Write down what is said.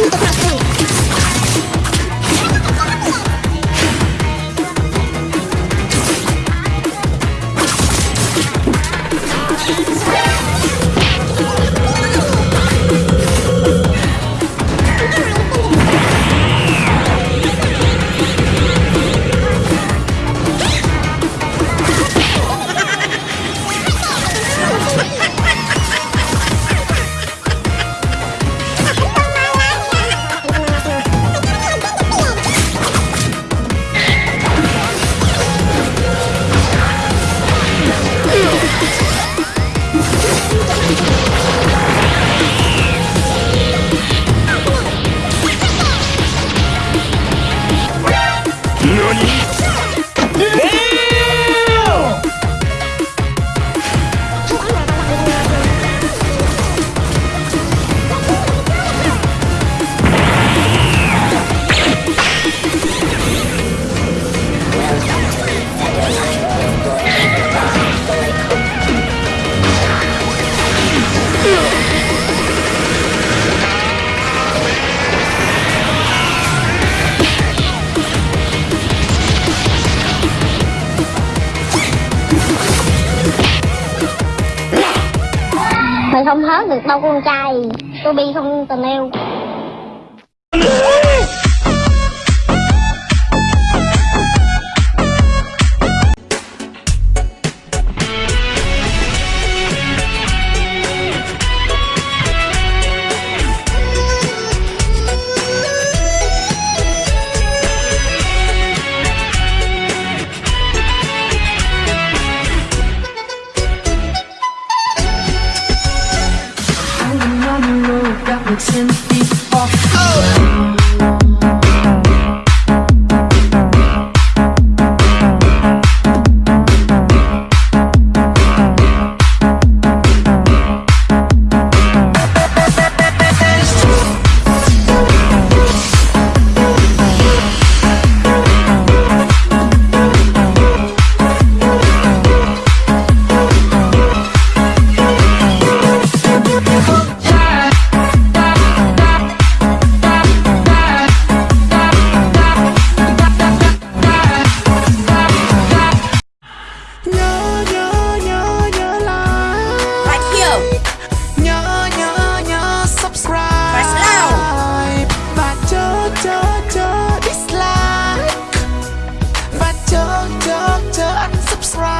Shoot the mình không hớt được đâu con trai. Tôi bi không tình yêu. dancing don't, don't, unsubscribe